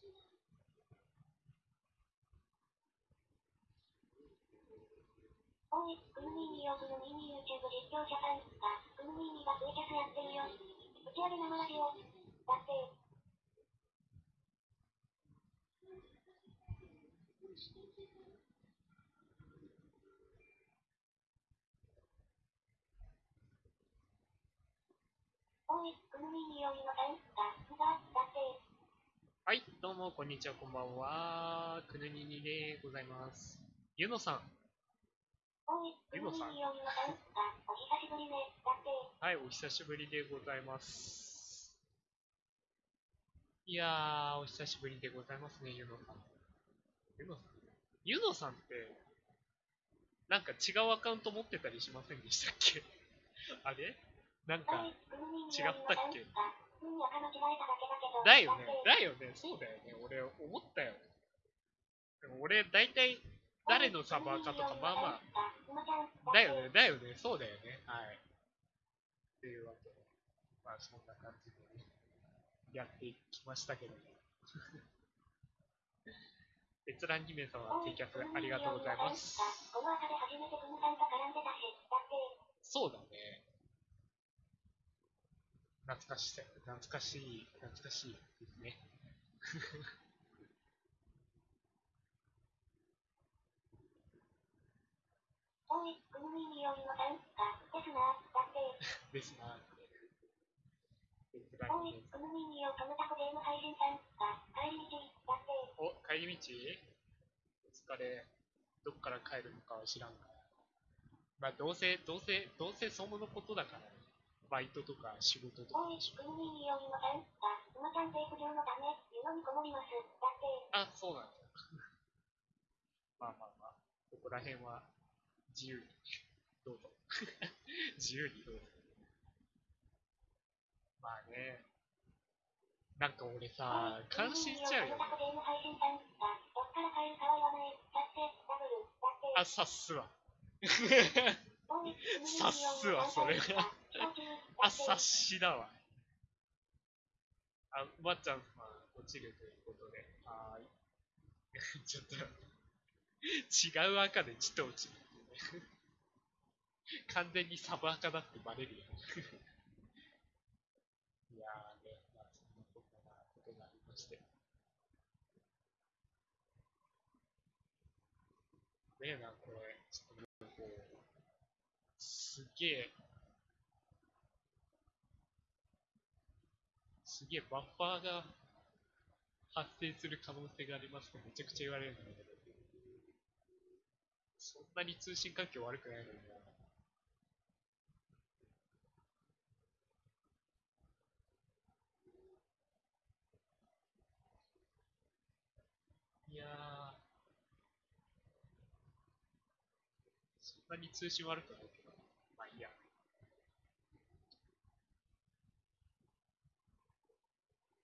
おい、クムミーニよ、クムミーニ YouTube 実況者さんが、クムミーニがツイキャスやってるよ。打ち上げ生ラジオ。だって。おい、クムミーニよ、ゆのさんが、が、だって。はい、どうも、こんにちは、こんばんは。くぬににでございます。ゆのさん。おい、ゆのさん、お久しぶりね。だって。はい、お久しぶりでございます。いやー、お久しぶりでございますね、ゆのさん。ゆのさんゆのさんって、なんか違うアカウント持ってたりしませんでしたっけ？あれ？なんか、違えただけ？だよねだよね、そうだよね、俺思ったよ。でも俺、大体、誰のサーバーかとか、まあまあ、だよね、だよね、そうだよね。はい。っていうわけで、まあそんな感じでね、やっていきましたけども。閲覧2名様、ツイキャスありがとうございます。そうだね。懐かしさ、懐かしい、懐かしいですね。おーニよりのさんが、ですな、だって。ですなって。閲覧2おい名、クムミーニよ、トムタコゲーム配信さんが、帰り道、だって。お、帰り道お疲れ。どっから帰るのかは知らんから。まあ、どうせ、どうせ、どうせそのことだからね。バイトとか仕事とかって。あ、そうなんだ。まあまあまあ、ここら辺は自由に、どうぞ。自由にどうぞ。まあね、なんか俺さ、感心しちゃうよね。あ、さっすわ。おい、クムミーニよりのさっすわそれはあ、っ察しだわ。あ、まっちゃんさん、落ちるということで。はーい。ちょっと、違う赤でちょっと落ちる。完全にサブ赤だってバレるよ。いやーね、まあ、そんなこんなことがありまして。ねえな、これ、ちょっともう、こう、すげえ、すげえバッファーが発生する可能性がありますとめちゃくちゃ言われるんだけど、そんなに通信環境悪くないのに。いや、そんなに通信悪くないけど、まあいいや。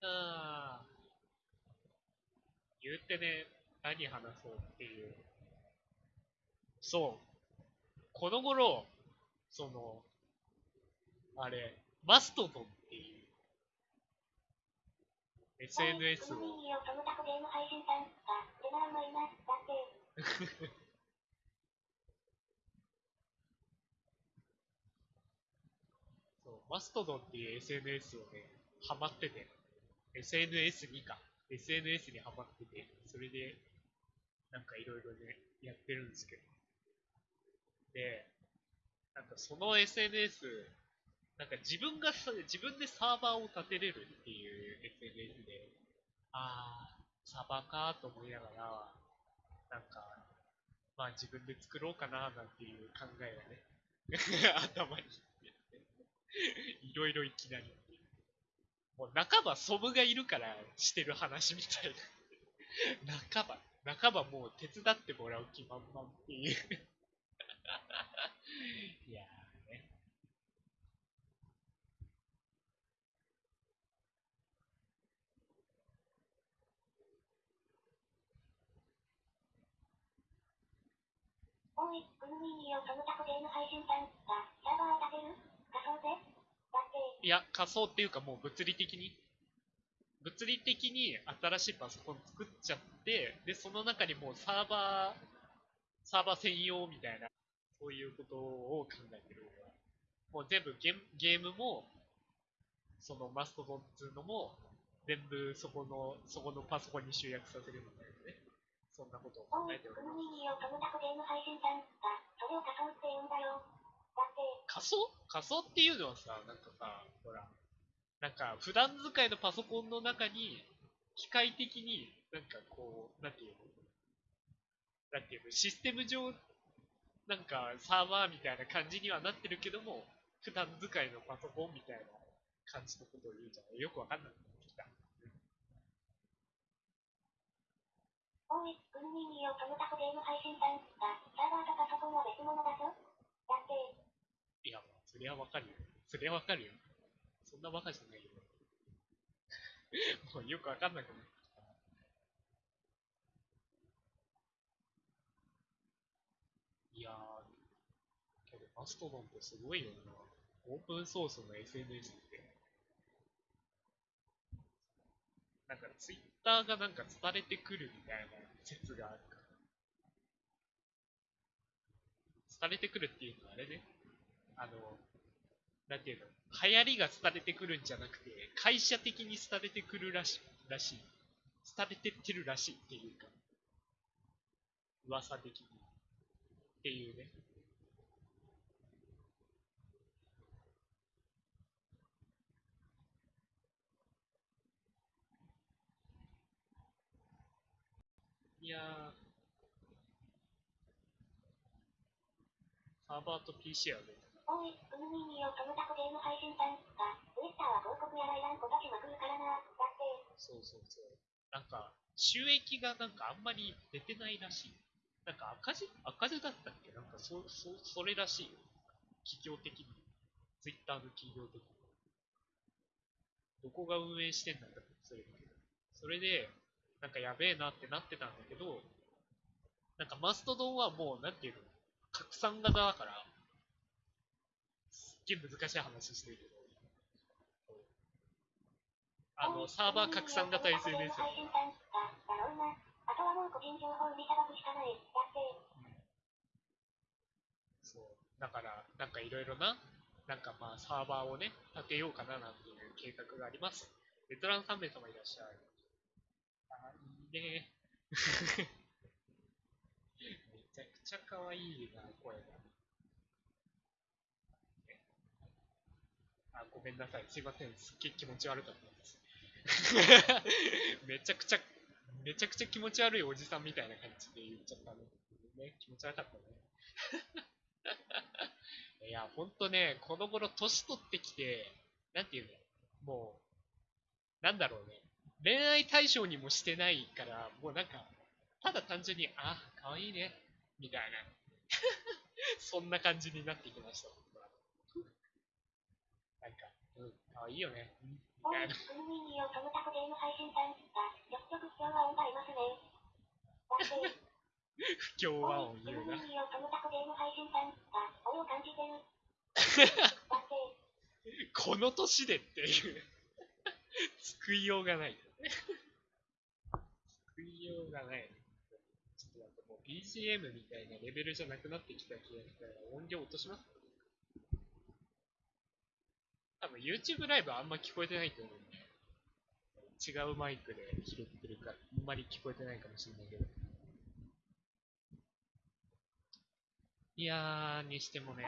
ああ。言ってね、何話そうっていう。そう。この頃、その、あれ、マストドンっていう SNS を。そう、マストドンっていう SNS をね、ハマってて、SNS にか、SNS にハマってて、それで、なんかいろいろね、やってるんですけど。で、なんかその SNS、なんか自分が、自分でサーバーを立てれるっていう SNS で、あー、サーバーかーと思いながら、なんか、まあ自分で作ろうかななんていう考えがね、頭にいろいろいきなり。もう半ばソブがいるからしてる話みたいな。半ば、半ばもう手伝ってもらう気満々っていう。いやーね。おい、クムミーニよ、トムタコゲーム配信さんが、サーバー立てる？仮想で？だって。いや、仮想っていうかもう物理的に、物理的に新しいパソコン作っちゃって、で、その中にもうサーバー、サーバー専用みたいな、そういうことを考えてる。もう全部ゲームゲームも、そのマストドンっていうのも、全部そこの、そこのパソコンに集約させるみたいなね。そんなことを考、えております。仮想？仮想っていうのはさ、なんかさ、ほら、なんか普段使いのパソコンの中に、機械的に、なんかこう、なんていうの？なんていうの？システム上、なんかサーバーみたいな感じにはなってるけども、普段使いのパソコンみたいな感じのことを言うじゃない？よくわかんなくなってきた。おい、クムミニをトムタコゲーム配信さんが、サーバーとパソコンは別物だぞ。だって、いや、そりゃわかるよ。そりゃわかるよ。そんなバカじゃないよ。もうよくわかんなくなった。いやー、けどマストドンってすごいよな。オープンソースの SNS って。なんかツイッターがなんか伝れてくるみたいな説があるから。伝れてくるっていうのはあれね。あの、なんていうの、流行りが伝れてくるんじゃなくて、会社的に伝れてくるらしい、らしい。伝れてってるらしいっていうか、噂的に。っていうね。いやー、サーバーと PC は別おい、クムミニをトムタコゲーム配信さんが、ツイッターは広告やらいらんことしまくるからな。だって、そうそうそう。なんか、収益がなんかあんまり出てないらしい。なんか赤字赤字だったっけなんかそ、そ、それらしいよ。企業的に。ツイッターの企業的に。どこが運営してんだかそれそれで、なんかやべえなってなってたんだけど、なんかマストドンはもう、なんていうの、拡散型だから、げえ難しい話してるけど、あの、サーバー拡散型 SNS 配信さんが、だろうな。あとはもう個人情報売りさばくしかない。だって、そう。だから、なんかいろいろな、なんかまあサーバーをね、立てようかななんていう計画があります。ベテラン3名様いらっしゃい。あ、いいね。めちゃくちゃ可愛いな、声が。あ、ごめんなさい。すいません。すっげえ気持ち悪かったです。めちゃくちゃ、めちゃくちゃ気持ち悪いおじさんみたいな感じで言っちゃったね。ね、気持ち悪かったね。いや、ほんとね、この頃年取ってきて、なんていうのもう、なんだろうね。恋愛対象にもしてないから、もうなんか、ただ単純に、あ、可愛いね、みたいな。そんな感じになってきました、僕は。なんか、うん、可愛いよね、うんみおい、たいな。クムミニをトムタコゲーム配信さんが、ちょくちょく不協和音がいますね。だって、不協和音おい、ク言うな。ムミニをトムタコゲーム配信さんが、俺を感じてる。だって、この年でっていう。救いようがない。救いようがない。ちょっとなんかもう BGM みたいなレベルじゃなくなってきた気がしたら音量落とします多分 YouTube ライブあんま聞こえてないと思うんで。違うマイクで拾ってるから、あんまり聞こえてないかもしれないけど。いやー、にしてもね。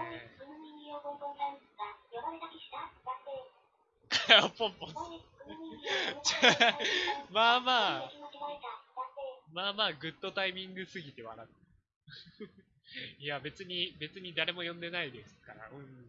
ポンポン。まあまあまあまあ、グッドタイミングすぎて笑う。いや、別に、別に誰も呼んでないですから。うん、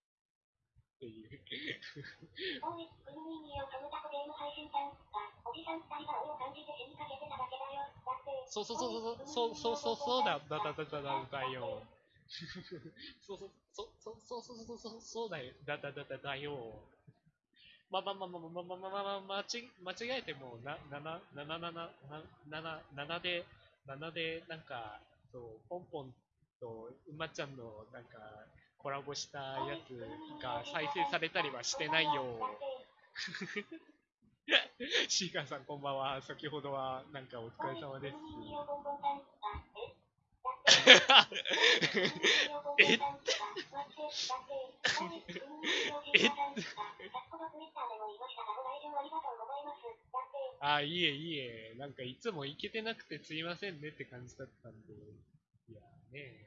っていう。おい、クムミニをトムタコゲーム配信さんが、おじさん二人が俺を感じて死にかけてただけだよ。だって、そうそうそうそうそうそうそうそうだだだだだだだよ。そうそう、そ、そ、そうそうそうそう、そうだよ。だだだだだよ。まあまあまあまあまあまあまあまあまあ、まあ、ち間違えても、な、なな、なななな、な、な、ななで、ななで、なんか、そう、ポンポンと馬ちゃんの、なんか、コラボしたやつが再生されたりはしてないよ。シーカーさんこんばんは。先ほどは、なんかお疲れ様です。え あ、いいえ、いいえ。なんかいつも行けてなくてすいませんねって感じだったんで。いやね。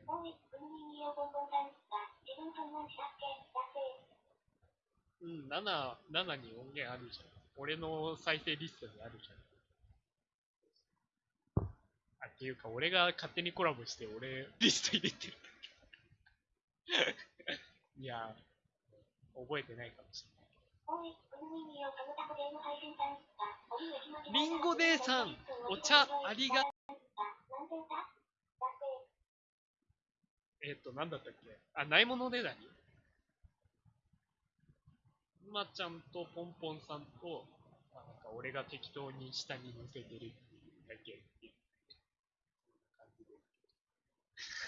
うん、7、7に音源あるじゃん。俺の再生リストにあるじゃん。あ、っていうか、俺が勝手にコラボして、俺、リスト入れてる。いや、覚えてないかもしれない。リンゴ姉さん、お茶ありが、えっ、と、なんだったっけ？あ、ないものねだり？まちゃんとポンポンさんと、まあ、なんか俺が適当に下に乗せてるっていうだけっていう感じで。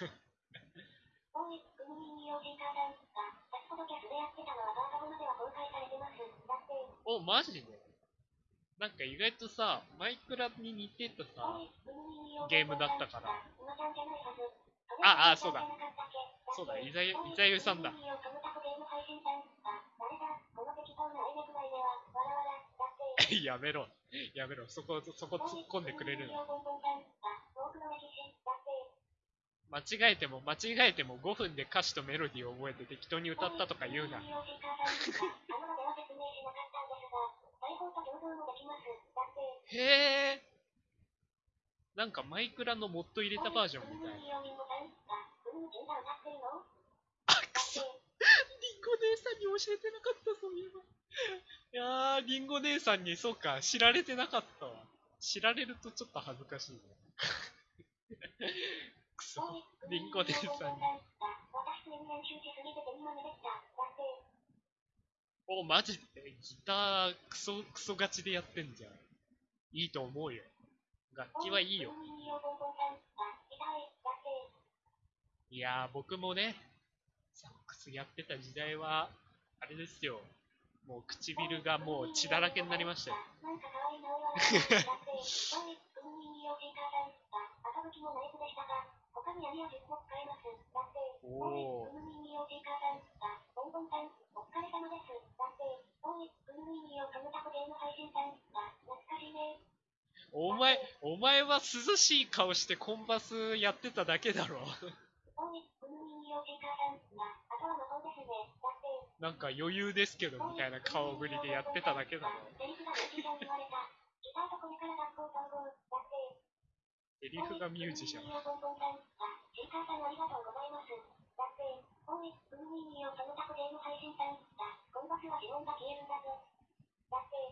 お、マジで？なんか意外とさ、マイクラに似てたさ、ゲームだったから。あ、あ、そうだ。そうだ、いざゆ、いざゆさんだ。やめろ。やめろ。そこ、そこ突っ込んでくれるの。間違えても、間違えても5分で歌詞とメロディーを覚えて適当に歌ったとか言うな。へえ。なんかマイクラのモッド入れたバージョンみたいな。あ、くそ。リンゴ姉さんに教えてなかった、そういえば。いやー、リンゴ姉さんに、そうか、知られてなかったわ。知られるとちょっと恥ずかしいね。くそ、リンゴ姉さんに。お、マジで？ギタークソ、クソガチでやってんじゃん。いいと思うよ。楽器はいいよ。いやー、僕もね、サックスやってた時代は、あれですよ。もう唇がもう血だらけになりましたよ。おお。お前、お前は涼しい顔してコンバスやってただけだろ。なんか余裕ですけどみたいな顔ぶりでやってただけだろ。セリフがミュージシャン。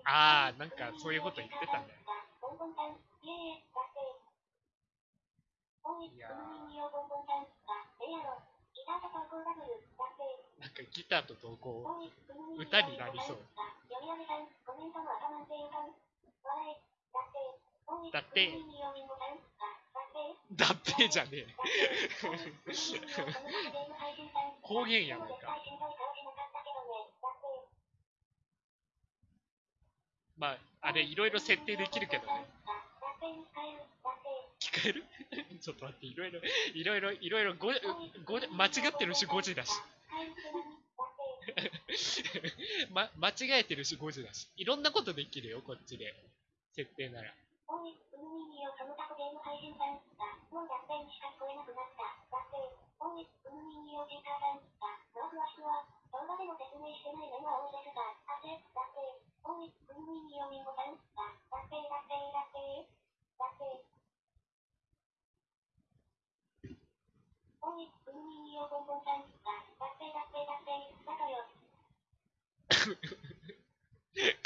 あー、なんかそういうこと言ってたね。ボンボンん、この人形ボンボンん、やろ。ギターと投稿ダブル、なんかギターと投稿、歌になりそう。読みさん、コメントもんていかん。笑、だって。だって。だってじゃねえ。方言やないか。まあ、あれ、いろいろ設定できるけどね。聞こえる？ちょっと待って、いろいろ、いろいろ、いろいろ、ご、ご、間違ってるし5時だし。ま、間違えてるし5時だし。いろんなことできるよ、こっちで。設定なら。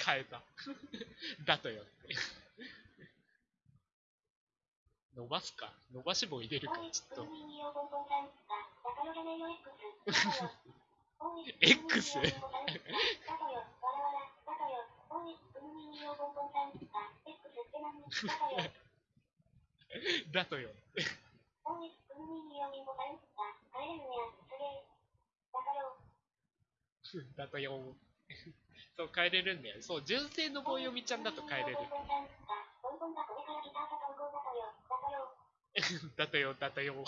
変えた。だとよって。伸ばすか伸ばし棒入れるかちょっと。X？だとよ。だとよ。そう、帰れるんだよ。そう、純正の棒読みちゃんだと帰れる。だとよ、だとよ。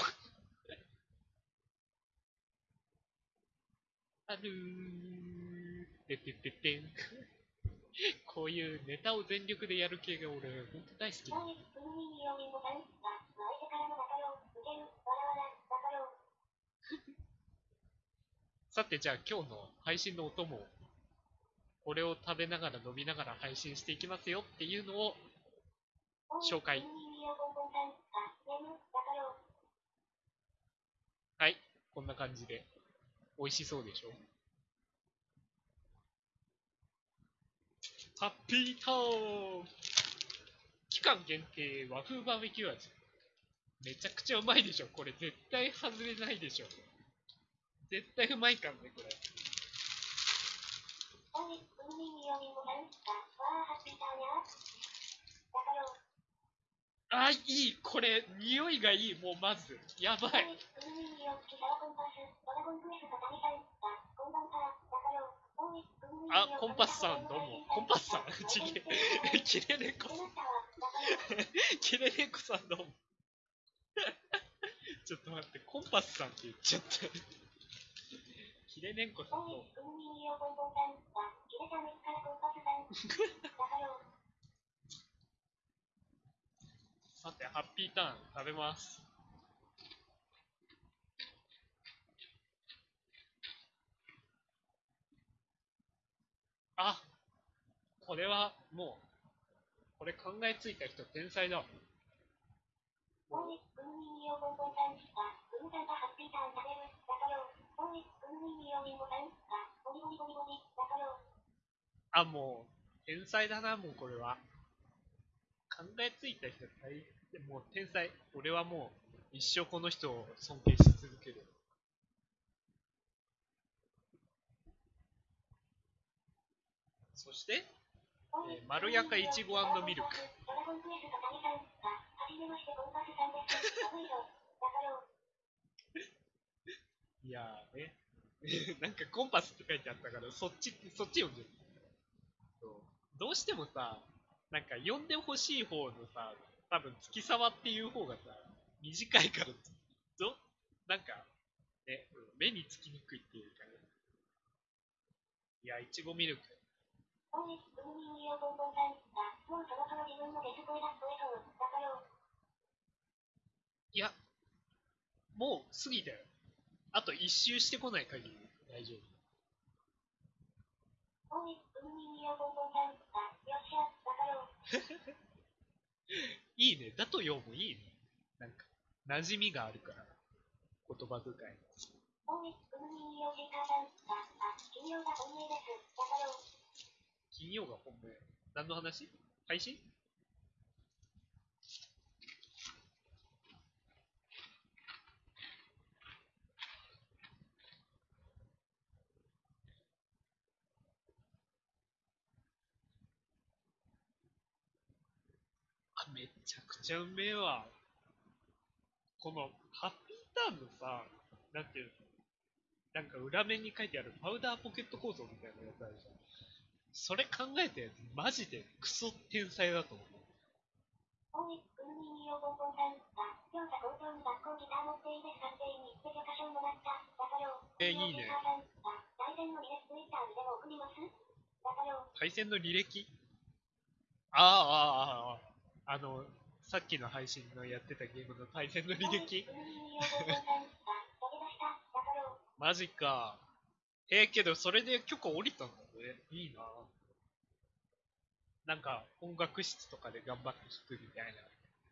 あるー。てててて。こういうネタを全力でやる系が俺、ほんと大好き。さ。て、じゃあ今日の配信のお供を、これを食べながら飲みながら配信していきますよっていうのを、紹介。はい、こんな感じで、美味しそうでしょ？ハッピーターン期間限定和風バーベキュー味。めちゃくちゃうまいでしょこれ絶対外れないでしょ絶対うまいかんね、これ。あ、いいこれ、匂いがいい、もうまず。やばい。あ、コンパスさん、どうも。コンパスさんちげえ。キレネコさん。キレネコさんどうも。ちょっと待って、コンパスさんって言っちゃった。キレネコさん、さて、ハッピーターン食べます。あこれはもう、これ考えついた人天才だ。あ、もう、天才だな、もうこれは。考えついた。人大、もう天才。俺はもう、一生この人を尊敬し続ける。そして、えーまろやかいちごミルク。い。やーね。なんかコンパスって書いてあったから、そっち、そっち読んでる。そうどうしてもさ、なんか読んでほしい方のさ、多分月沢っていう方がさ、短いから、ど、なんか、ね、目につきにくいっていうかね。いや、いちごミルク。おい、うんにんによボンボンさん。あ、もうそろそろ自分のデス声が聞こえそう。だとよ。いや、もう過ぎたよ。あと一周してこない限り大丈夫。おい、うんにんによボンボンさん。あ、よっしゃ。だとよ。いいね。だとよもいいね。なんか、馴染みがあるから。言葉遣い。おい、うんにんによシーカーさん。あ、あ、金曜が本命です。だとよ。金曜が本命。何の話？配信？あ、めちゃくちゃうめえわ。この、ハッピーターンのさ、なんていうの？なんか裏面に書いてあるパウダーポケット構造みたいなやつあるじゃん。それ考えたやつ、マジでクソ天才だと思う。えいいね。対戦の履歴？ああ、ああ、ああ、あの、さっきの配信のやってたゲームの対戦の履歴？マジか。えー、けどそれで許可降りたんだね。いいな。なんか音楽室とかで頑張って弾くみたいな。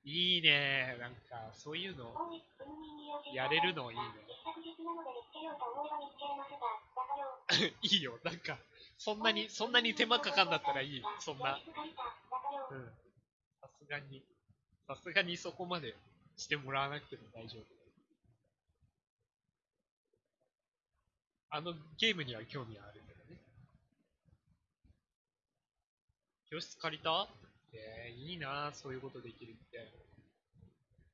いいね。なんかそういうの、やれるのいいね。いいよ。なんか、そんなに、そんなに手間かかんだったらいい。そんな。うん。さすがに、さすがにそこまでしてもらわなくても大丈夫。あのゲームには興味あるけどね。教室借りた？えー、いいなそういうことできるって。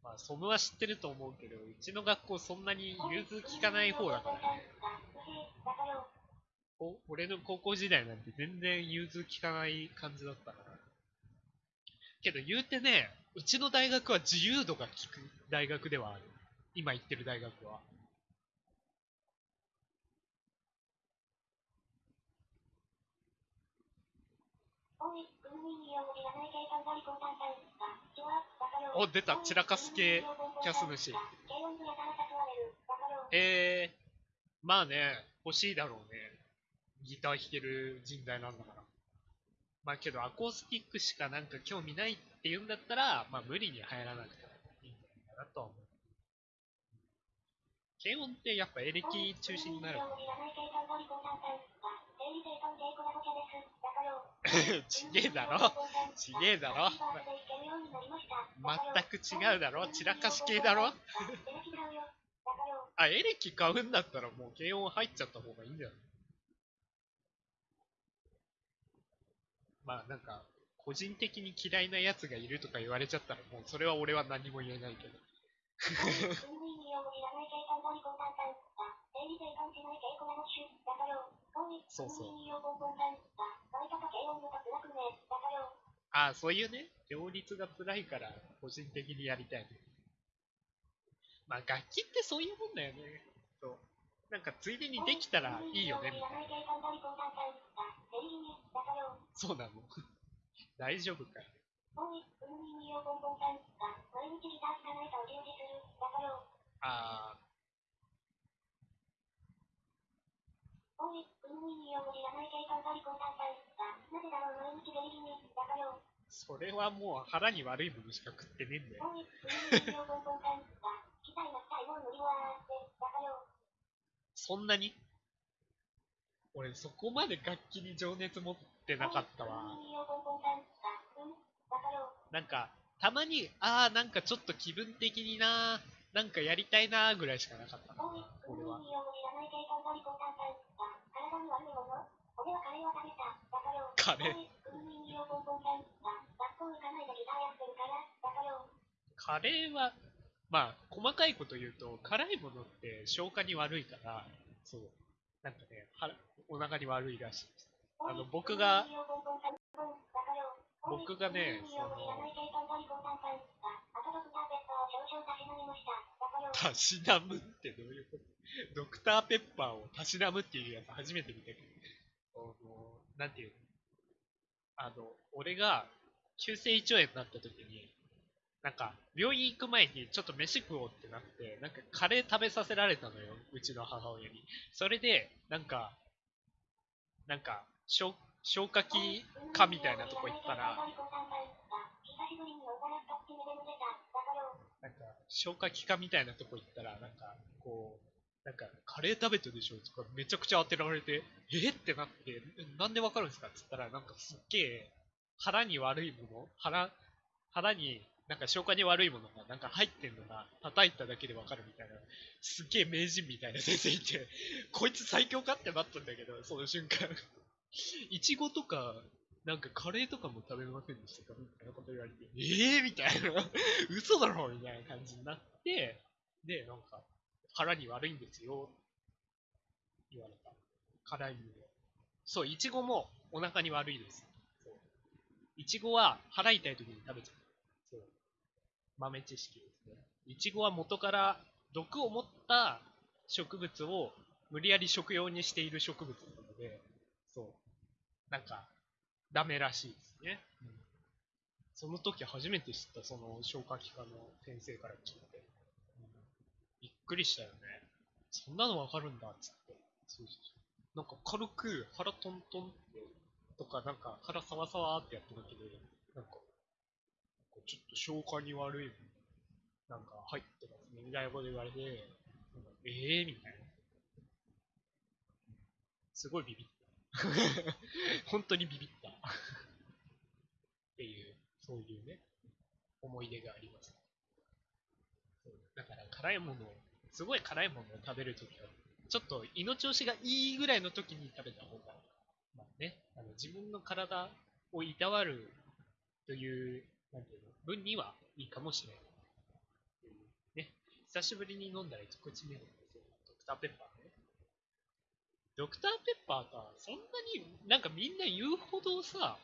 まあ、ソムは知ってると思うけど、うちの学校そんなに融通きかない方だからね。お俺の高校時代なんて全然融通きかない感じだったから。けど言うてね、うちの大学は自由度が利く大学ではある。今行ってる大学は。お、出た、散らかす系キャス主。えー、まあね、欲しいだろうね。ギター弾ける人材なんだから。まあけど、アコースティックしかなんか興味ないって言うんだったら、まあ無理に入らなくてもいいんじゃないかなとは思う。軽音ってやっぱエレキ中心になる。ちげえだろ？ちげえだろ？全く違うだろ？散らかし系だろ？あ、エレキ買うんだったらもう軽音入っちゃった方がいいんじゃない？まあなんか、個人的に嫌いなやつがいるとか言われちゃったらもうそれは俺は何も言えないけど。そうそう。ああ、そういうね、両立が辛いから個人的にやりたい。まあ楽器ってそういうもんだよね。そう。なんかついでにできたらいいよねみたいな。そうなの 大丈夫かよ。ああ。それはもう腹に悪いものしか食ってねえんだよ。そんなに？俺そこまで楽器に情熱持ってなかったわ。なんか、たまに、ああ、なんかちょっと気分的にな、なんかやりたいなぐらいしかなかったな、俺は。カレー。カレーは、まあ、細かいこと言うと、辛いものって消化に悪いから、そう、なんかね、腹お腹に悪いらしいです。あの、僕が、僕がね、その、たしなむってどういうこと？ドクターペッパーをたしなむっていうやつ初めて見たけど、あの、なんていうの？あの、俺が急性胃腸炎になった時に、なんか、病院行く前にちょっと飯食おうってなって、なんかカレー食べさせられたのよ、うちの母親に。それで、なんか、なんか、消消化器科みたいなとこ行ったら、なんか、消化器科みたいなとこ行ったら、なんか、こう、なんか、カレー食べてるでしょとかめちゃくちゃ当てられて、え？ってなって、なんでわかるんですか？って言ったら、なんかすっげえ、腹に悪いもの腹、腹に、なんか消化に悪いものがなんか入ってんのが叩いただけでわかるみたいな、すっげえ名人みたいな先生いて、こいつ最強かってなったんだけど、その瞬間。いちごとか、なんかカレーとかも食べませんでしたか？みたいなこと言われて、ええー、みたいな、嘘だろ？みたいな感じになって、で、なんか、腹に悪いんですよ、言われた。辛いので。そう、いちごもお腹に悪いです。そういちごは腹痛い時に食べちゃう。そう。豆知識ですね。いちごは元から毒を持った植物を無理やり食用にしている植物なので、そう。なんか、ダメらしいですね。うん、その時初めて知った、その消化器科の先生から聞いて。くりしたよね。そんなのわかるんだ、っつって。そうそうそう。なんか軽く腹トントンって、とかなんか腹サワサワってやっただけで、なんか、ちょっと消化に悪い、なんか入ってますね、みたいなこと言われて、ええー、みたいな。すごいビビった。本当にビビった。っていう、そういうね、思い出があります。だから辛いものを、すごい辛いものを食べるときは、ちょっと胃の調子がいいぐらいの時に食べた方が、まあね、あの自分の体をいたわるという、なんていうの、分にはいいかもしれない。ね、久しぶりに飲んだら一口目のドクターペッパーね。ドクターペッパーさ、そんなになんかみんな言うほどさ、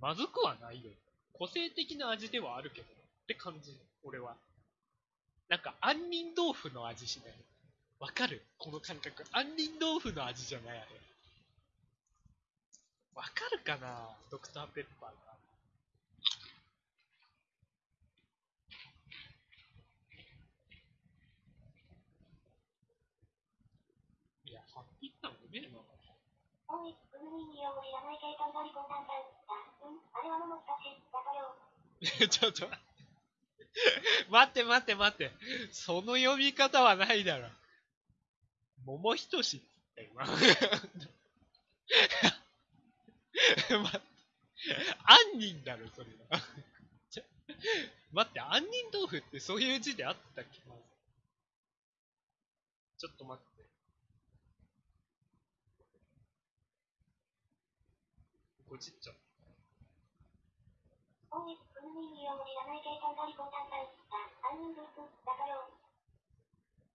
まずくはないよ。個性的な味ではあるけど、って感じ、俺は。なんか、杏仁豆腐の味しない。わかる？この感覚。杏仁豆腐の味じゃないあれ。わかるかな？ドクターペッパーが。いや、ハッピーターンうめえな。おい、グミにを知らない計算がリコさんさん。あ、うん、あれは桃たち、だからよ。ちょっと 待って。待って待って。その読み方はないだろ。桃ひとしって言った今。待って。杏仁だろ、それは。待って、杏仁豆腐ってそういう字であったっけ？まずちょっと待って。こっちっちゃ。おい、グミにを知らない計算がリコさんさん。あ、杏仁豆腐、だからよ。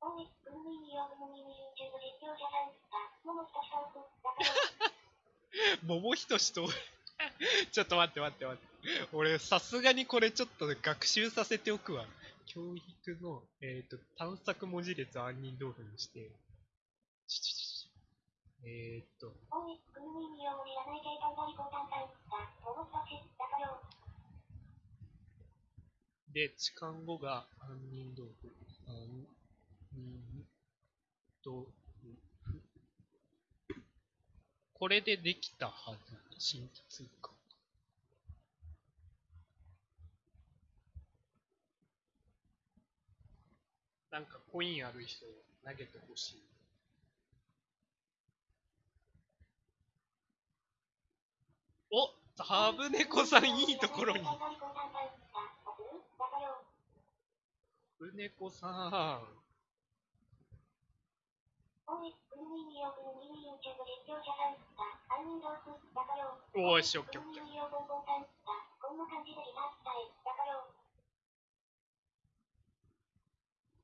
おい、グミにをグミに YouTube 実況者さん。あ、桃たちさん、だからよ。桃ひとしとちょっと待って待って待って。俺、さすがにこれちょっと学習させておくわ。教育の、えっ、ーと、探索文字列杏仁豆腐にして。ちょちょちょえっ、と、で、痴漢語が杏仁豆腐。杏仁豆腐。これでできたはず。新規通貨。なんかコインある人投げてほしい。おタブネコさんいいところに。タブネコさん。おい、し、オッケーオッケー。グミにをボンボンさん。あ。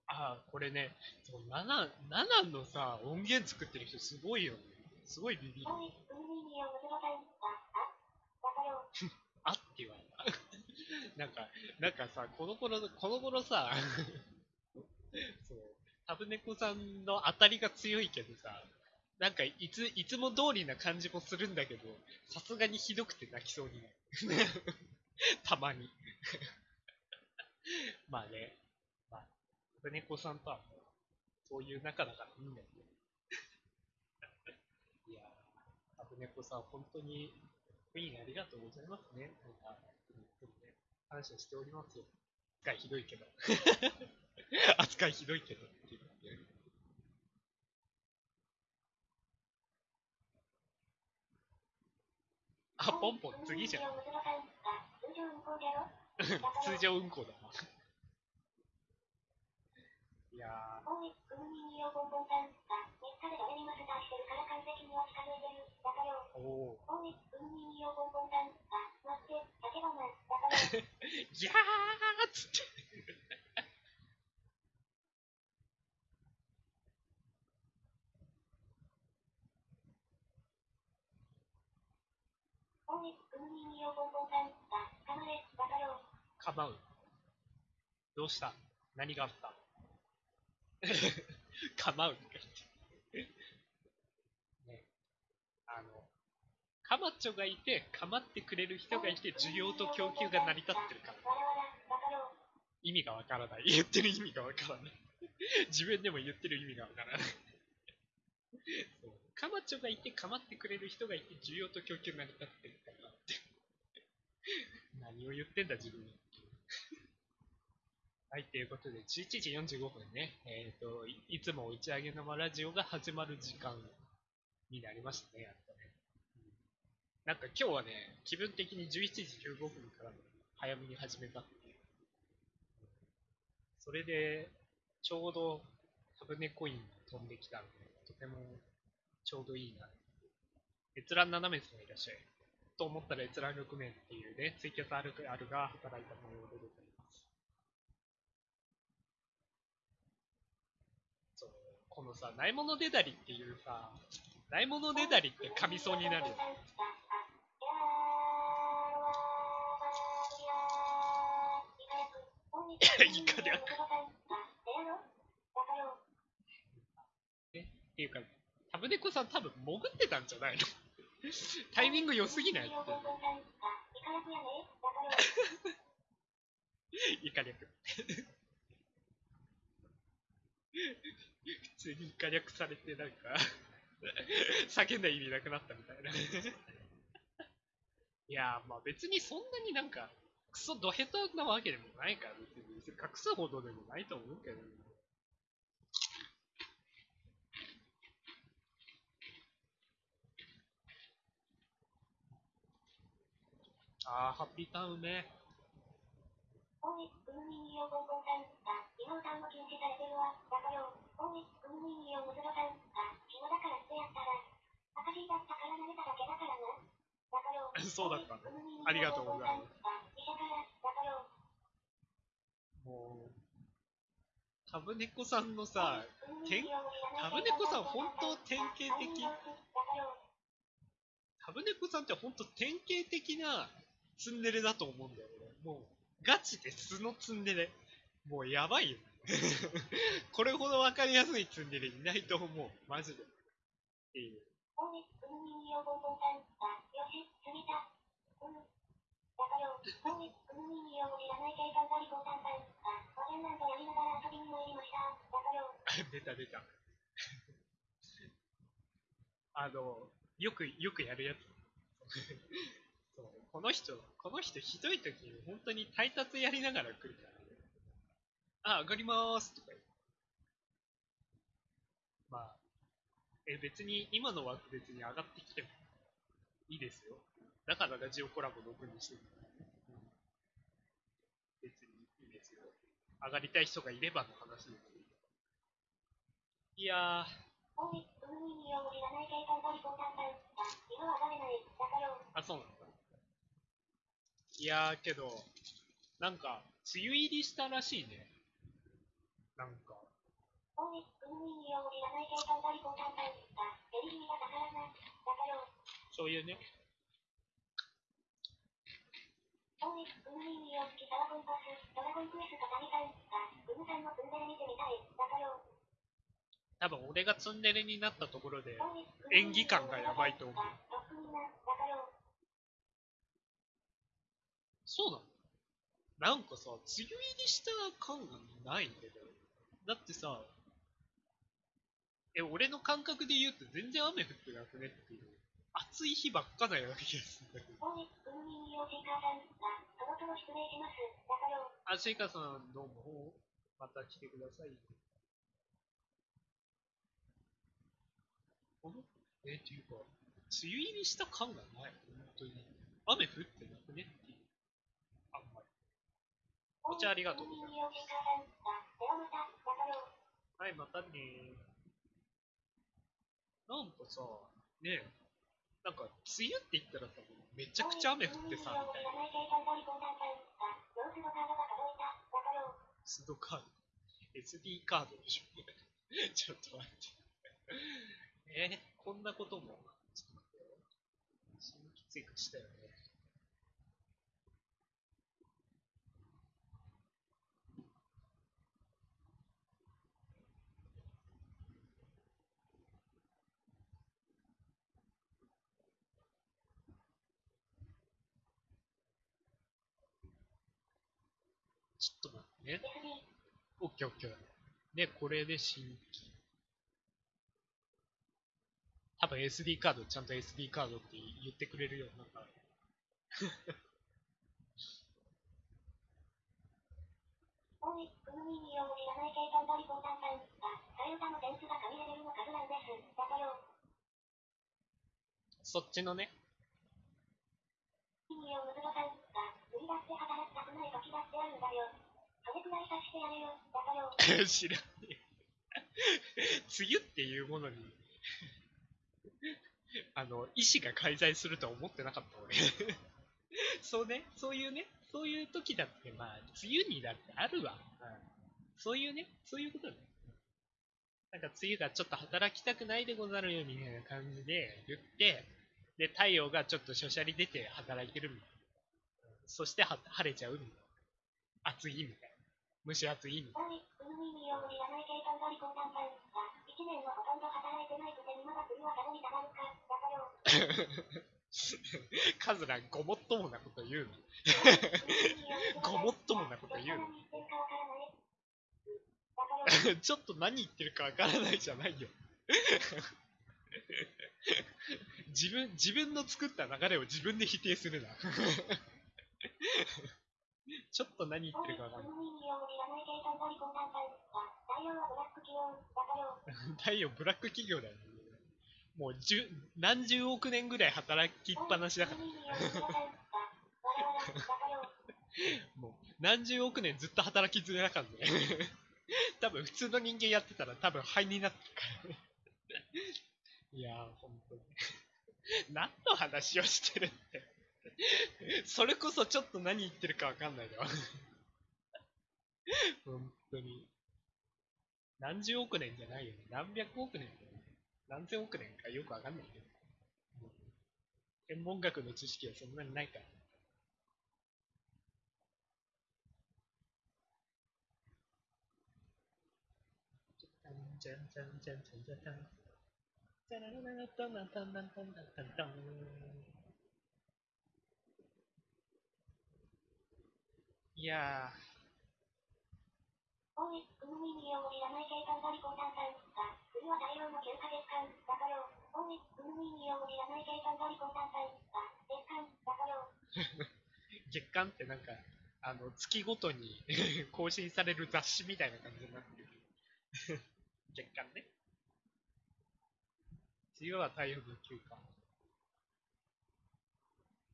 ああ、これね、そう7、7のさ、音源作ってる人すごいよね。すごいビビる。あ、って言われた。なんか、なんかさ、この頃、この頃さ、そう、タブネコさんの当たりが強いけどさ、なんかいつ、いつも通りな感じもするんだけど、さすがにひどくて泣きそうになる。たまに。まあね、まあ、タブネコさんとはもう、そういう仲だからいいんだよね。いや、タブネコさん、本当に、クイーンありがとうございますね。なんか、本当にね、感謝しておりますよ。扱いひどいけど。扱いひどいけどっていう。あ、ポンポン、次じゃん。通常運行だな。いやおい、グミにをボンボンさん。あ、3日で誰にマスターしてるから完璧には近づいてる。だからよ。ー、お ギャーっつって。かま、う。どうした？何があった？かまうとか言って。ね。あの、カマチョがいて、かまってくれる人がいて、需要と供給が成り立ってるから。意味がわからない。言ってる意味がわからない。自分でも言ってる意味がわからない。そうカマチョがいて、かまってくれる人がいて、需要と供給が成り立ってるからって。何を言ってんだ、自分は。はい、ということで、11時45分ね、えっ、とい、いつも打ち上げ生ラジオが始まる時間になりましたね、やっとね。なんか今日はね、気分的に11時15分から早めに始めたっていう。それで、ちょうどタブネコインが飛んできたので、とてもちょうどいいな。閲覧7名様いらっしゃい。と思ったら閲覧6名っていうね、ツイキャスあるあるが働いた模様でございます。そう、このさ、ないものねだりっていうさ、ないものねだりって噛みそうになるよ。イカ略ね、っていうか、タブネコさん多分潜ってたんじゃないの？タイミング良すぎない？ってイカ略。普通にイカ略されてなんか叫んだ意味なくなったみたいな。いや、まあ別にそんなになんか、クソドヘタなわけでもないから、別に隠すほどでもないと思うけど。あー、ハッピーターンうめえ。おい、グムミンイオコンコンさん、あ、今歌うの禁止されてるわ、だからよ。おい、グムミンイオムズロさん、あ、暇だからってやったら、赤字だったから投げただけだからな。だからよ。そうだったんだおいグムミンイオありがとうございますもう、タブネコさんのさ、タブネコさん本当典型的。タブネコさんって本当典型的なツンデレだと思うんだよね。もう、ガチで素のツンデレ。もうやばいよ。これほど分かりやすいツンデレいないと思う。マジで。っていう。だからよ。おい、グムミンイオも知らない警官がリポーターさん、あ、おでんなんとやりながら遊びに参りました。だかよ。出た出た。あの、よく、よくやるやつ。そうこの人、この人ひどい時に本当に配達やりながら来るからね。あ、上がりまーすとか言って。まあ、え、別に今の枠別に上がってきてもいいですよ。だからラジオコラボ6にしてる。別にいいですよ。上がりたい人がいればの話です。いや、あ、そうなんだ。いや、けど、なんか、梅雨入りしたらしいね。なんか、そういうね、おい、グムミンイオ好きサワコンパス、ドラゴンクエスト谷さん、あ、グムさんのツンデレ見てみたい。だかよ。多分俺がツンデレになったところで、演技感がやばいと思う、そうなの？なんかさ、梅雨入りした感がないんだよ。だってさ、え、俺の感覚で言うと全然雨降ってなくねっていう。暑い日ばっかなような気がするんだけど。おい、さん、失礼します。だからよ。あ、シェイカーさん、どうも。また来てください。あれえ、っていうか、梅雨入りした感がない。本当に。雨降ってなくねっていう。あんまり。お茶ありがとうございます。はい、またねなんかさ、ねえ、なんか、梅雨って言ったらさ、めちゃくちゃ雨降ってさ、みたいな。スドカード。SD カードでしょ。ちょっと待って。えー、こんなことも、ちょっと待ってよ。新規追加したよね。ちょっと待ってね。オッケーオッケー。で、これで新規。多分 SD カード、ちゃんと SD カードって言ってくれるようになった。ん、あ、替え歌の点数が神レベルの数なんです。だからよ。そっちのね、ミンイオムズロさん、あ、無理だって働きたくない時だってあるんだよ。知らねえ。梅雨っていうものに あの、医師が介在するとは思ってなかった俺。そうね、そういうね、そういう時だって、まあ、梅雨にだってあるわ。うんそういうね、そういうことね。なんか梅雨がちょっと働きたくないでござるよみたいな感じで言って、で、太陽がちょっとしゃしゃり出て働いてるみたいな。そしては晴れちゃうみたいな。暑いみたいな。蒸し暑いみたいな。はい、運営によるいらない計算が離婚担々が、1年はほとんど働いてないくて今が冬はさらに下がるか、だからよ。カズラごもっともなこと言うの。ごもっともなこと言うの。ちょっと何言ってるかわからないじゃないよ。自分、自分の作った流れを自分で否定するな。ちょっと何言ってるかわからない。太陽ブラック企業だよ。ねもう十何十億年ぐらい働きっぱなしだから。もう何十億年ずっと働きづれだからね。多分普通の人間やってたら多分灰になってるからね。いやー、ほんとに。何の話をしてるって。それこそちょっと何言ってるかわかんないだよ。本当に。何十億年じゃないよね。何百億年。何千億年かよくわかんないけど。天文学の知識はそんなにないから。いやおい、運営によるいらない計算が離婚担々が、冬は太陽の9ヶ月間、だからよ。おい、運営によるいらない計算が離婚担々が、月間、だからよ。月間ってなんか、あの、月ごとに 更新される雑誌みたいな感じになってる。月間ね。梅雨は太陽の休暇。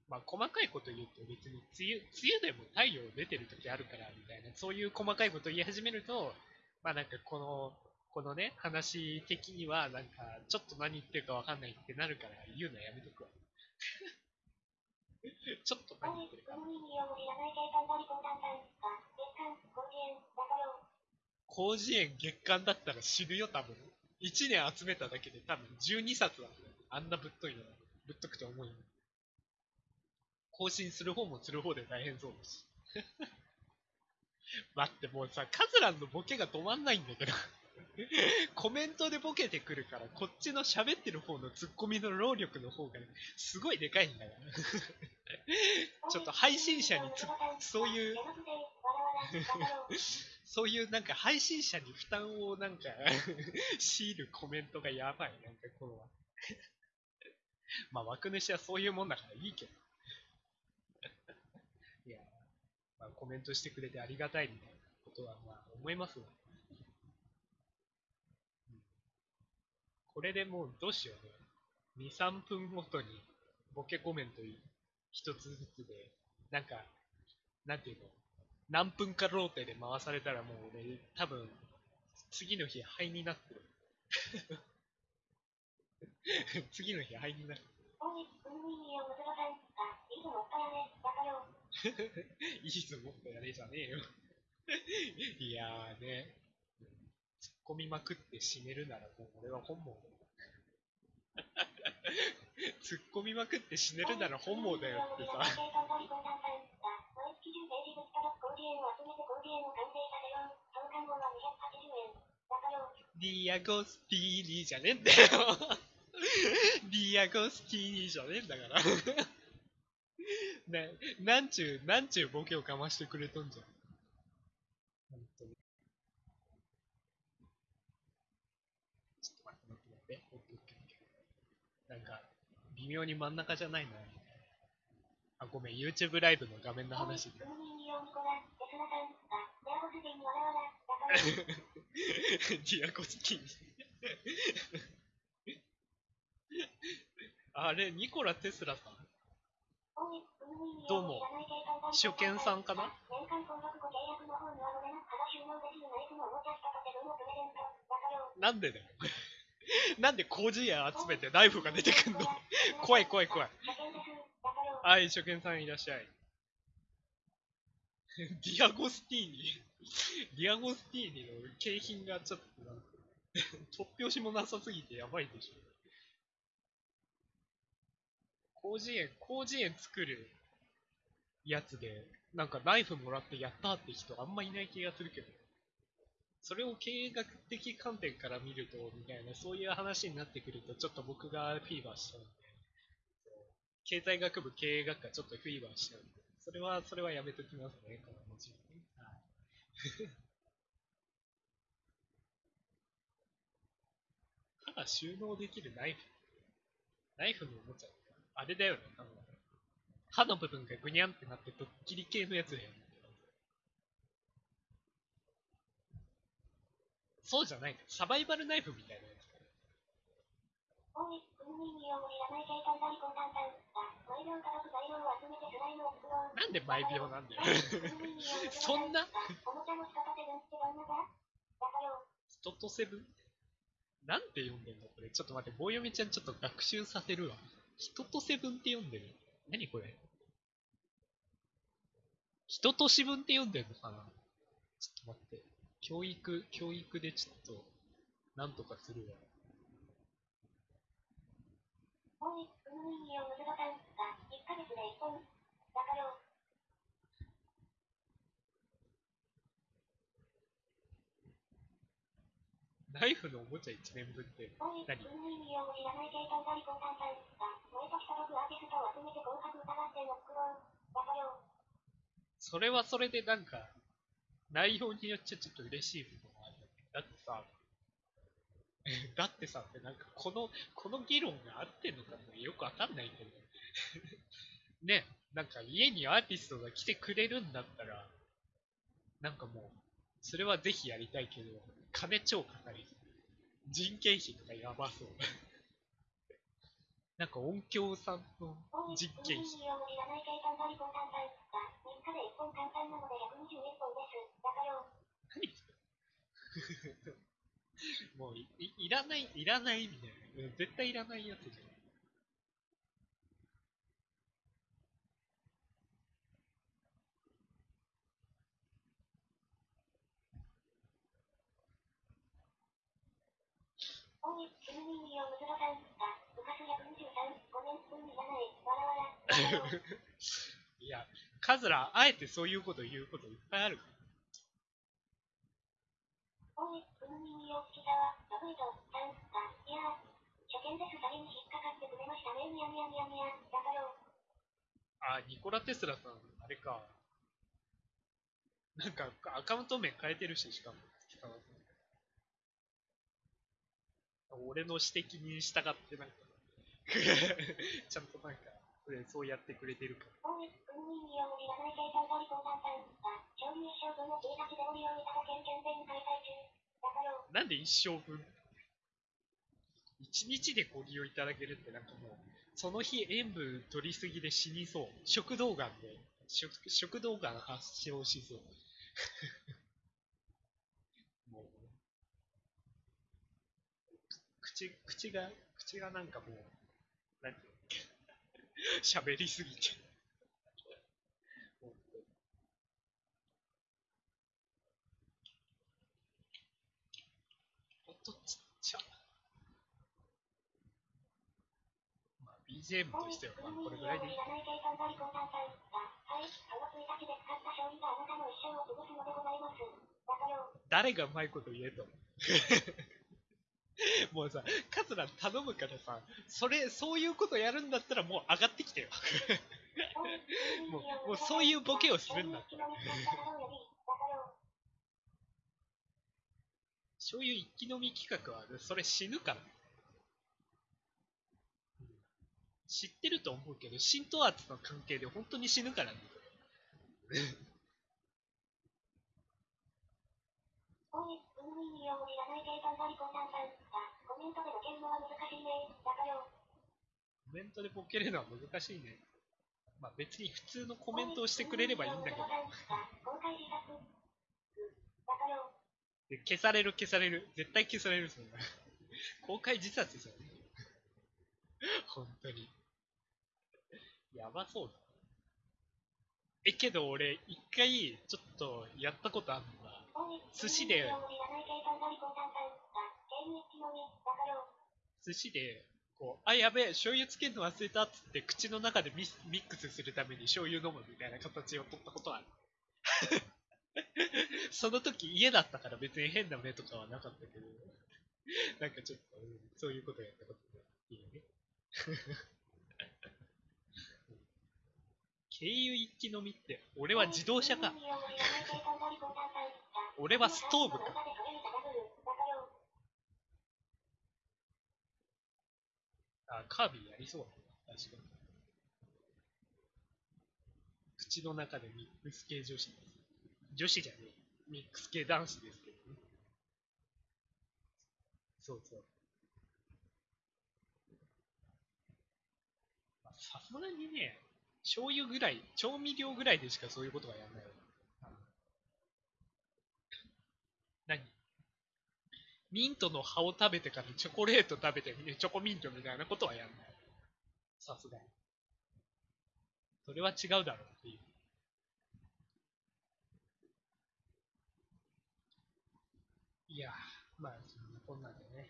まあ、細かいこと言うと別に梅雨、梅雨でも太陽出てる時あるからみたいな、そういう細かいこと言い始めると、まあなんかこの、このね、話的にはなんか、ちょっと何言ってるかわかんないってなるから言うのやめとくわ。ちょっと何言ってるか。運営によるいらない計算が離婚担々が、月間、50円、だからよ。広辞苑月間だったら死ぬよ、多分。1年集めただけで多分12冊だあんなぶっといの。ぶっとくて重いの。更新する方もする方で大変そうだし。待って、もうさ、カズランのボケが止まんないんだけど。コメントでボケてくるから、こっちの喋ってる方のツッコミの労力の方が、ねすごいでかいんだから。ちょっと配信者につそういう、そういうなんか配信者に負担をなんか強いるコメントがやばい。なんかこのまあ枠主はそういうもんだからいいけど。いや、まあコメントしてくれてありがたいみたいなことはまあ思いますわ。うんこれでもうどうしようね。2、3分ごとにボケコメント一つずつで、なんか、なんていうの？何分かローテで回されたらもう俺、多分、次の日灰になってる。次の日灰になる。い、いつもったやね、だよ。いいぞ、もっとやれじゃねえよ。いやーね、突っ込みまくって死ねるならもう俺は本望だよ。突っ込みまくって死ねるなら本望だよってさ。計算が離婚担々が、毎月10ページずつと50円を集めて50円を完成させよう。その間後は280円。だからよ。ディアゴスティーニじゃねえんだよ。ディアゴスティーニじゃねえんだから。ね、なんちゅう、なんちゅうボケをかましてくれとんじゃん。本当に。ちょっと待って待って待って。オッケーオッケーオッケーなんか、微妙に真ん中じゃないな。あ、ごめん、YouTube ライブの画面の話 ディアゴスティーニ。あれ、ニコラ・テスラさんどうも初見さんかな？な、んでだよ。なんで工事屋集めてナイフが出てくんの？怖い怖い怖い。はい、初見さんいらっしゃい。ディアゴスティーニ。ディアゴスティーニの景品がちょっとな、突拍子もなさすぎてやばいでしょ。広辞苑、広辞苑作るやつで、なんかナイフもらってやったって人あんまいない気がするけど。それを経営学的観点から見ると、みたいな、そういう話になってくると、ちょっと僕がフィーバーしちゃうんで。経済学部経営学科ちょっとフィーバーしちゃうんで。それは、それはやめときますね、この話はね。はい。歯が収納できるナイフ。ナイフのおもちゃあれだよね、あの、歯の部分がぐにゃんってなってドッキリ系のやつだよね。そうじゃない。サバイバルナイフみたいなやつ。なん。で毎秒なんだよ。そんな。人とセブン？なんて読んでんの？これ。ちょっと待って、棒読みちゃんちょっと学習させるわ。人とセブンって読んでる何これ？人と四分って読んでんのかな？ちょっと待って。教育、教育でちょっと、なんとかするわ。おい、運民に用むずどさん。あ、1ヶ月で1本。だからよ。ナイフのおもちゃ1年分って何？それはそれでなんか、内容によっちゃちょっと嬉しい部分もあるよね。だってさ、だってさ、ってなんかこの、この議論が合ってんのかもよくわかんないけど。ね、なんか家にアーティストが来てくれるんだったら、なんかもう、それはぜひやりたいけど、金超かかり。人件費とかやばそう。なんか音響さんの、人件費。民に用もいらない計算だりこんなんだん。あ、3日で1本簡単なので121本です。だからよ。もういい、いらない、いらないみたいな。絶対いらないやつじゃん。おい、運民に用むずどさん。あ、部活123。ごめん、運いらない。いや、カズラ、あえてそういうこと言うこといっぱいある。あ、いや初見です。詐欺に引っかかってくれました？ね。みやみやみやみや。だからよ。あ、ニコラ・テスラさん、あれか。なんか、アカウント名変えてるし、しかも。俺の指摘に従って、なんか、ちゃんとなんか、そうやってくれてるか。なんで一生分？一日でご利用いただけるってなんかもう、その日塩分取りすぎで死にそう。食道がんで、食食道がん発症しそう。もう、口、口が、口がなんかもう、なんていうの？喋りすぎて。音ちっちゃ。まあ、BGM としては、まあ、これぐらいでいい用もい。らない計算だりこんなんだん。あ、はい、その1日で使った勝利があなたの一生を潰すのでございます。だからよ。誰がうまいこと言えと。もうさ、カツラ頼むからさ、それ、そういうことやるんだったらもう上がってきてよ。もうもうそういうボケをするんだったら。そういう一気飲み企画は、それ死ぬから。うん知ってると思うけど、浸透圧の関係で本当に死ぬからね。おい、ないん。あ、コメントでボケるの難しいね。だからよ。コメントでボケるのは難しいね。まあ別に普通のコメントをしてくれればいいんだけど。で消される消される。絶対消されるそんな。公開自殺ですよね。本当に。やばそうだ。え、けど俺、一回、ちょっと、やったことあるのが、寿司で寿司で、こう、あ、やべえ、醤油つけるの忘れたっつって、口の中でミスミックスするために醤油飲むみたいな形を取ったことある。その時家だったから別に変な目とかはなかったけど、なんかちょっと、うんそういうことやったことがいいよね。経由一気飲みって、俺は自動車か。俺はストーブか。あ、カービィやりそうだね。確かに。口の中でミックス系女子です。女子じゃねえ。ミックス系男子ですけどね。そうそう。さすがにね、醤油ぐらい、調味料ぐらいでしかそう。いう。ことはやんない。何ミントの葉を食べてからチョコレート食べて、チョコミントみたいなことはやんない。さすがに。それは違うだろうっていう。いや、まあ、そんなこんなんでね。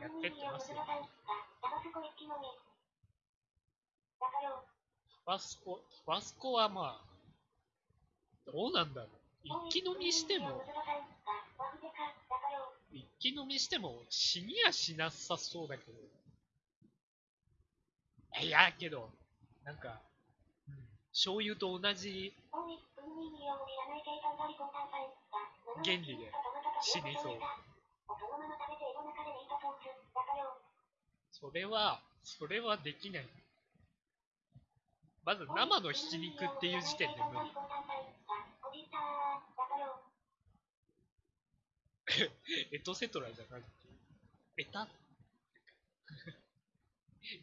やってってますよ。ファスコ、ファスコはまあ、どうなんだろう。一気飲みしても、一気飲みしても死にやしなさそうだけど。いや、けど、なんか、うん、醤油と同じ原理で死にそう。それは、それはできない。まず生のひき肉っていう時点で無理。エトセトラじゃなくて、エタ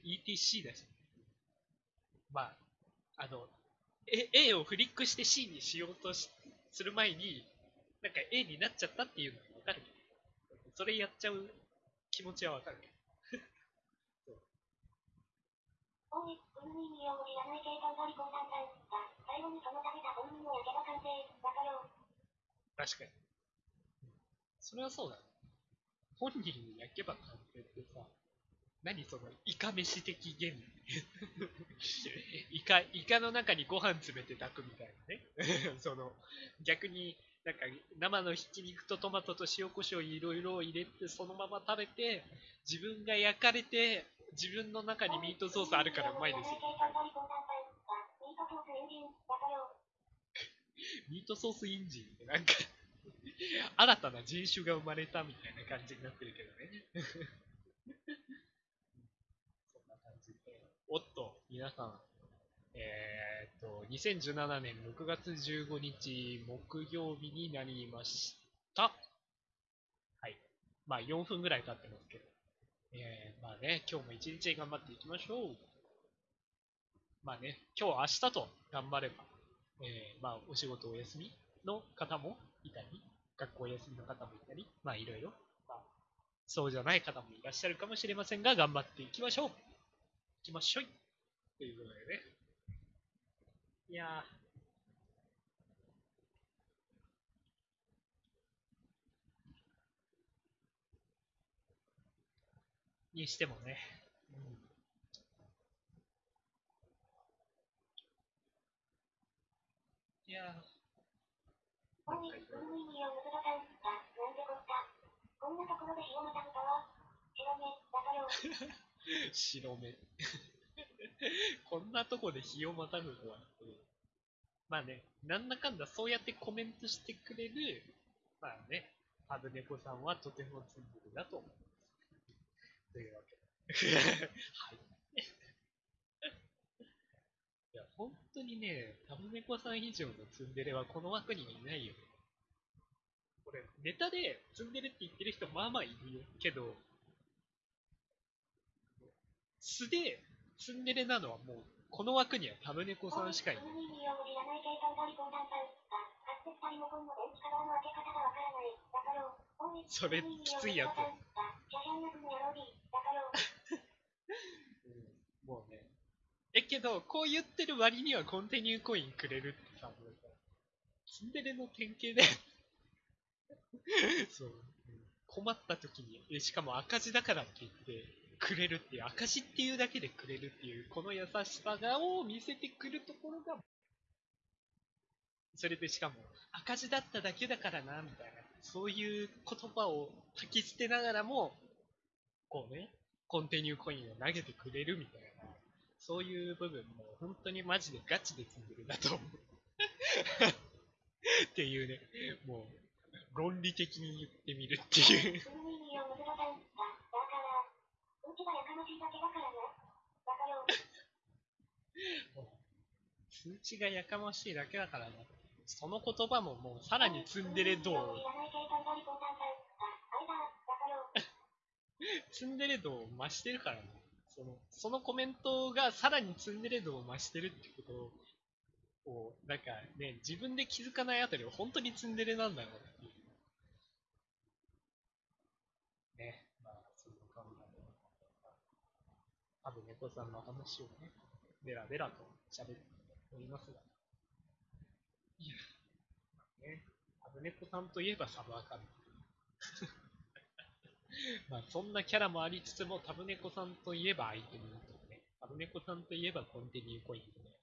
?ETC だし。まあ、あの、A, A をフリックして C にしようとしする前に、なんか A になっちゃったっていうのはわかるけど、それやっちゃう気持ちはわかるけど。確かに。それはそうだね。本人に焼けば完成ってさ、何そのイカ飯的原理イカ、イカの中にご飯詰めて炊くみたいなね。その、逆になんか生のひき肉とトマトと塩コショウいろいろ入れてそのまま食べて、自分が焼かれて、自分の中にミートソースあるからうまいですよ。ミートソースインジンってなんか 新たな人種が生まれたみたいな感じになってるけどね。そんな感じで。おっと、皆さん、えー、っと、2017年6月15日木曜日になりました。はい。まあ4分ぐらい経ってますけど。えー、まあね、今日も一日頑張っていきましょう。まあね、今日明日と頑張れば、えー、まあお仕事お休みの方もいたり、学校休みの方もいたり、まあいろいろ、まあ、そうじゃない方もいらっしゃるかもしれませんが、頑張っていきましょう。いきましょい。ということでね。いや。にしてもね。うんいやー。なんかいろいろこんなところで塩またぐとは、白目、だかよ。白目。こんなとこで日をまたぐとは。まあね、なんだかんだそうやってコメントしてくれる、まあね、ハブネコさんはとてもツンデレだと思います。というわけで。はい。いや、本当にね、タブネコさん以上のツンデレはこの枠にいないよね。これ、ネタでツンデレって言ってる人まあまあいるよ。けど、素でツンデレなのはもう、この枠にはタブネコさんしかいない。それきついやつシャシャン役の野郎に。だかよ。ど、こう言ってる割にはコンティニューコインくれるってさ、もうツンデレの典型だよ。そう。困った時に、えしかも赤字だからって言って、くれるっていう、赤字っていうだけでくれるっていう、この優しさを見せてくるところが、それでしかも、赤字だっただけだからな、みたいな、そういう言葉を吐き捨てながらも、こうね、コンティニューコインを投げてくれるみたいな、そういう部分も本当にマジでガチで積んでるなと思う。っていうね、もう、論理的に言ってみるっていう。うぬいによむずろさん。だ、だから、うちがやかましいだけだからな。だからよ。数値がやかましいだけだからな。その言葉ももうさらにツンデレ度をい、らない計算がリポーターさん。だ、あれだ、だからよ。ツンデレ度を増してるからな。その、そのコメントがさらにツンデレ度を増してるってことを、なんかね、自分で気づかないあたりは本当にツンデレなんだろうっていう。ね、まあ、そんな感じで。多分猫さんの話をね、ベラベラと喋っておりますが。いや、まあね、アブネコさんといえばサブアカン。まあそんなキャラもありつつも、タブネコさんといえばアイテムとかね、タブネコさんといえばコンティニューコインとかね、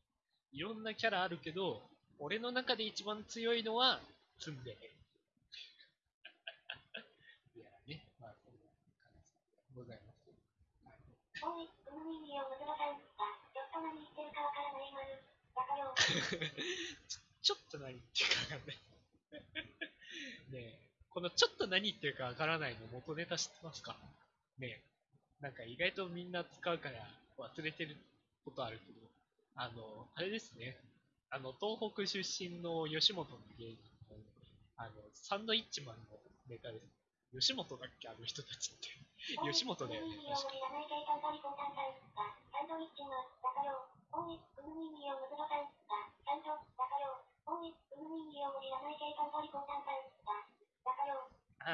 いろんなキャラあるけど、俺の中で一番強いのは、ツンデレ。いやね、まあそんな感じでございます。はい。ちょっと何 言ってるかわかんない。ねえ、このちょっと何言ってるかわからないの元ネタ知ってますか？ねえ、なんか意外とみんな使うから忘れてることあるけど、あの、あれですね、あの、東北出身の吉本の芸人の、あの、サンドイッチマンのネタです。吉本だっけ？あの人たちって。吉本だよねうぬいによむいらない計算がリポーターさん。だ、サンドイッチマン。だか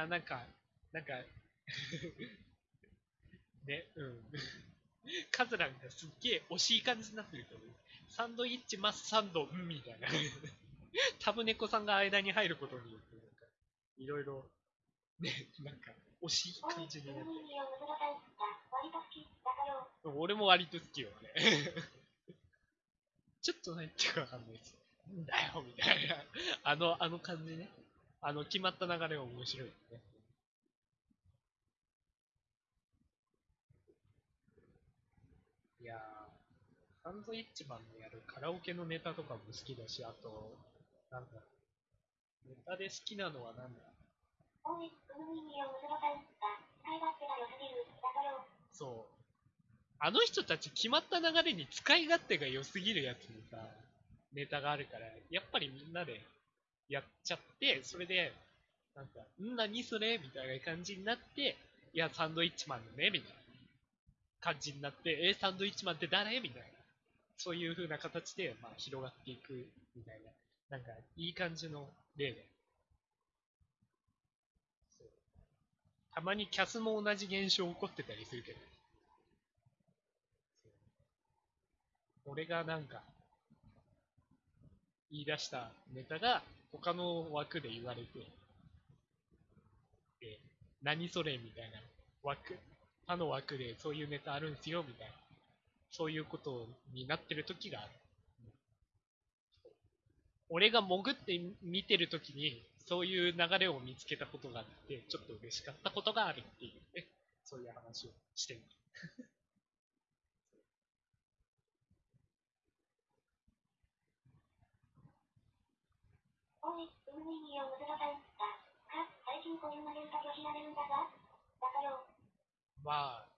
あ、なんか、なんか、ね、うん。カズランがすっげえ惜しい感じになってるけど、サンドイッチマスサンド、うん、みたいな。タブネコさんが間に入ることによって、なんか、いろいろ、ね、なんか、惜しい、感じになっうぬいによむずろさん。だ、割と好き。だからよ。て、俺も割と好きよ、ね。ちょっと何言ってるかわかんないです。なんだよ、みたいな。あの、あの感じね。あの、決まった流れは面白いよね。いやー、サンドイッチマンのやるカラオケのネタとかも好きだし、あと、なんだ、ネタで好きなのはなんだ。そう。あの人たち決まった流れに使い勝手が良すぎるやつにさ、ネタがあるから、やっぱりみんなでやっちゃって、それで、なんか、ん何それみたいな感じになって、いや、サンドイッチマンのね、みたいな感じになって、え、サンドイッチマンって誰？みたいな。そういう風な形で、まあ、広がっていく、みたいな。なんか、いい感じの例で。たまにキャスも同じ現象起こってたりするけど。俺がなんか、言い出したネタが他の枠で言われて、で、何それみたいな。枠、他の枠でそういうネタあるんすよみたいな、そういうことになってる時がある。俺が潜って見てる時に、そういう流れを見つけたことがあって、ちょっと嬉しかったことがあるっていうね、そういう話をしてみる。おい、うぬいによむずろさん。だ、か、最近こういう投げ歌拒否られるんだが。だかよ。まあ、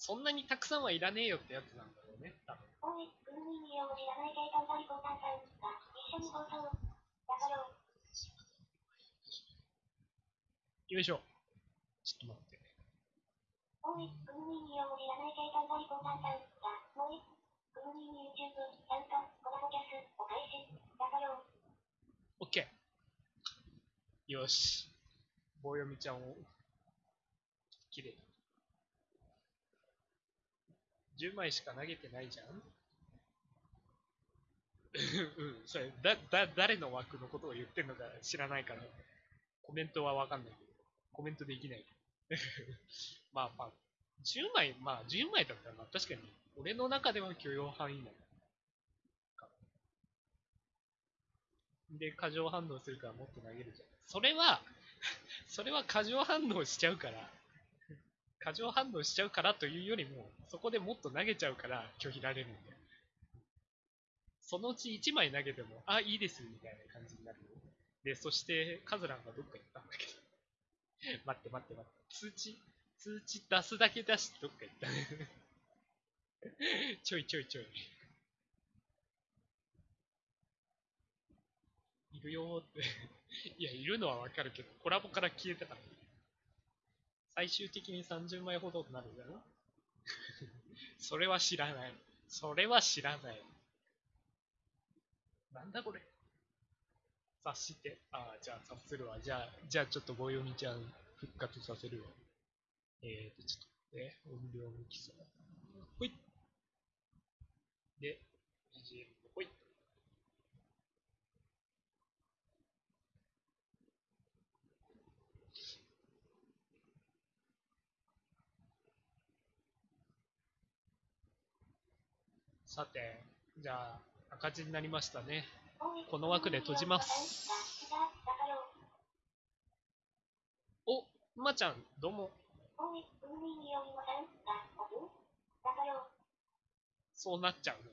そんなにたくさんはいらねえよってやつなんだろうね、多分。おい、うぬいによむいらない計算がリポーターさん。だ、一緒に放送。だかよ。よいしょ。ちょっと待って。おい、うぬいによむいらない計算がリポーターさん。だ、もうい、うぬいに YouTube、ちゃんと、コラボキャス、お返し。だかよ。オッケー。よし。棒読みちゃんを、きれいに。10枚しか投げてないじゃん うん、それ、だ、だ、誰の枠のことを言ってんのか知らないから、コメントはわかんないけど、コメントできない。ま あまあ、10枚、まあ10枚だったら、まあ確かに、俺の中では許容範囲内。で、過剰反応するからもっと投げるじゃん。それは、それは過剰反応しちゃうから、過剰反応しちゃうからというよりも、そこでもっと投げちゃうから拒否られるんだよ。そのうち1枚投げても、あ、いいです、みたいな感じになるよ。で、そして、カズランがどっか行ったんだけど。待って待って待って。通知、通知出すだけ出してどっか行った。ちょいちょいちょい。いるよって。いや、いるのはわかるけど、コラボから消えたから。最終的に30枚ほどになるんだよ。それは知らない。それは知らない。なんだこれ？察して。ああ、じゃあ察するわ。じゃあ、じゃあちょっと棒読みちゃん復活させるわ。えーと、ちょっとね、音量抜きさ。ほい。で、BGM ほい。さて、じゃあ、赤字になりましたね。この枠で閉じます。お、馬ちゃん、どうも。そうなっちゃうね。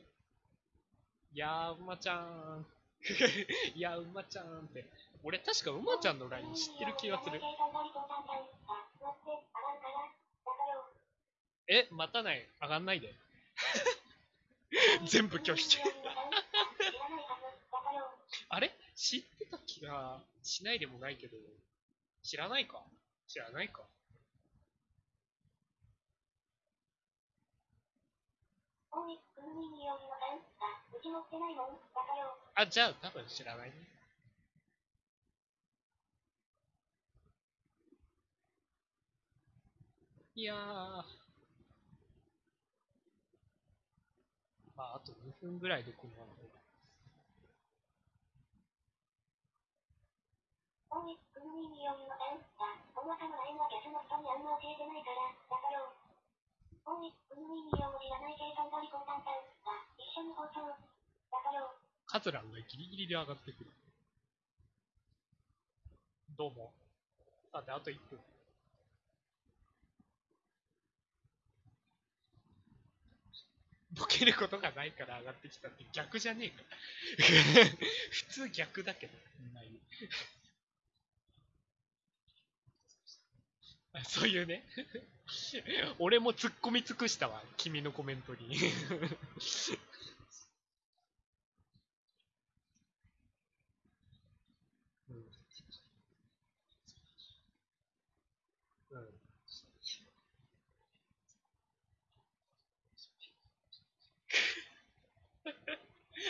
いやー、馬ちゃん。いやー、馬ちゃんって。俺、確か馬ちゃんの LINE 知ってる気がする。え、待たない。上がんないで。全部拒否中。あれ？知ってた気がしないでもないけど、知らないか？知らないか？あ、じゃあ多分知らないね。いやー。まあ、あと2分ぐらいでこのまま終わるカズランがギリギリで上がってくる。どうも。さて、あと1分。ボケることがないから上がってきたって逆じゃねえか。普通逆だけど、みんな言う。あそういうね。俺も突っ込み尽くしたわ、君のコメントに。うんうん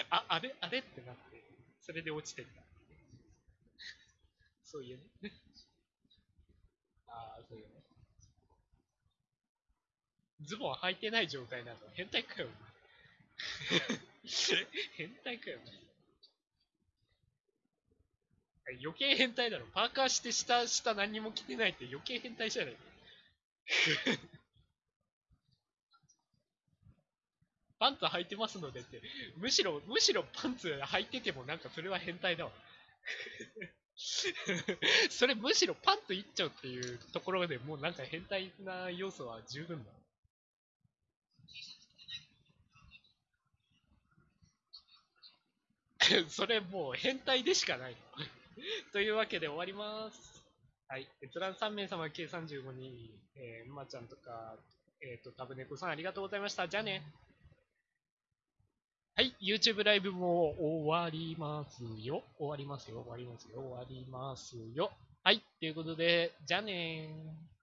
あ、あれあれってなって、それで落ちてった。そういうね。ああ、そういうね。ズボン履いてない状態なの。変態かよ。変態かよ。余計変態だろ。パーカーして下、下何にも着てないって余計変態じゃない。パンツ履いてますのでって、むしろ、むしろパンツ履いててもなんかそれは変態だわ。それむしろパンツいっちゃうっていうところでもうなんか変態な要素は十分だ。それもう変態でしかない。というわけで終わります。はい。閲覧3名様計35人、えー、まちゃんとか、えっ、と、タブネコさんありがとうございました。じゃあね。はい。YouTube ライブも終わりますよ。終わりますよ。終わりますよ。終わりますよ。はい。ということで、じゃあねー。